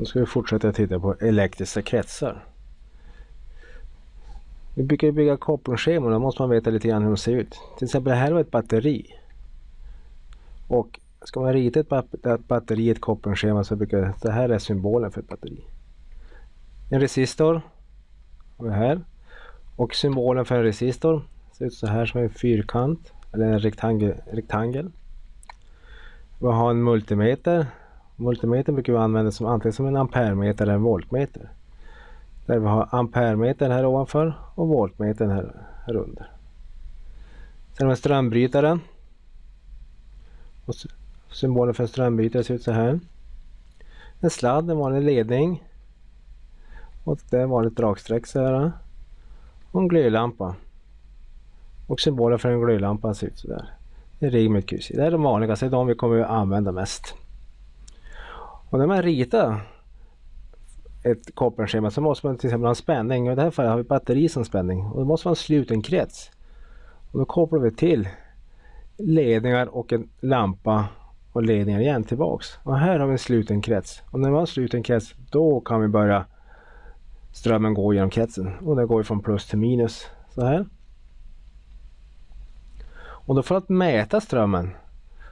Nu ska vi fortsätta titta på elektriska kretsar. Vi brukar bygga kopplingsscheman, då måste man veta lite grann hur de ser ut. Till exempel det här var ett batteri. Och ska man rita ett batteri i ett kopplingsschema så brukar det här är symbolen för ett batteri. En resistor har vi här. Och symbolen för en resistor ser ut så här som en fyrkant eller en rektangel. rektangel. Vi har en multimeter. Multimeter brukar vi använda som antingen som en ampermeter eller en voltmeter. Där vi har ampermeter här ovanför och voltmetern här, här under. Sen har vi strömbrytaren. Och symbolen för en strömbrytare ser ut så här. En sladd, en vanlig ledning. Och det är vanligt dragsträck så här. Och en glödlampa. Och symbolen för en glödlampa ser ut så där. En rigg med kryss Det är de vanligaste, de vi kommer att använda mest. Och när man ritar ett kopparschema så måste man till exempel ha en spänning. Och I det här fallet har vi batteri som spänning. Och då måste man ha en sluten krets. Och då kopplar vi till ledningar och en lampa och ledningar igen tillbaks. Och här har vi en sluten krets. Och när man har en sluten krets då kan vi börja strömmen gå genom kretsen. Och det går från plus till minus. Så här. Och då för att mäta strömmen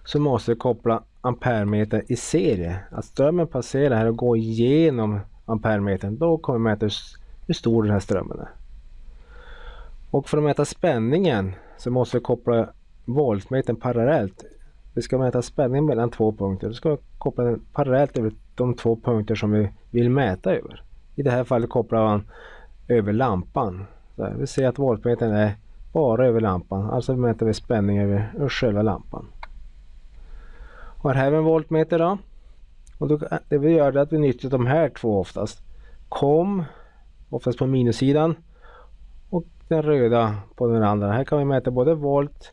så måste vi koppla ampermeter i serie. Att strömmen passerar här och går igenom ampermetern. Då kommer vi mäta hur stor den här strömmen är. Och för att mäta spänningen så måste vi koppla voltmetern parallellt. Vi ska mäta spänningen mellan två punkter. Då ska vi koppla den parallellt över de två punkter som vi vill mäta över. I det här fallet kopplar man över lampan. Så vi ser att voltmetern är bara över lampan. Alltså mäter vi spänning över själva lampan. Här har vi en voltmeter då. Och då, eh, det vi gör är att vi nyttjar de här två oftast. KOM, oftast på minussidan. Och den röda på den andra. Här kan vi mäta både volt,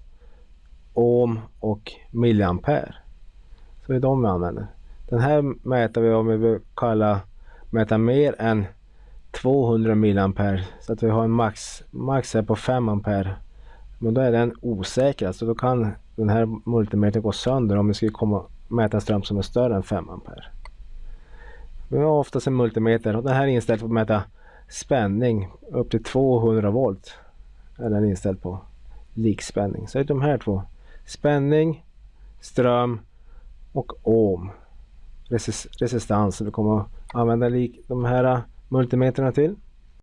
ohm och milliampere. Så det är de vi använder. Den här mäter vi om vi vill kalla mäta mer än 200 milliampere så att vi har en max, max här på 5 ampere. Men då är den osäker, så då kan den här multimetern går sönder om vi skulle komma mäta en ström som är större än 5 ampere. Vi har oftast en multimeter och den här är inställd på att mäta spänning upp till 200 volt. Är den inställd på likspänning. Så det är de här två. Spänning, ström och ohm. Resist resistans. Vi kommer att använda lik de här multimeterna till.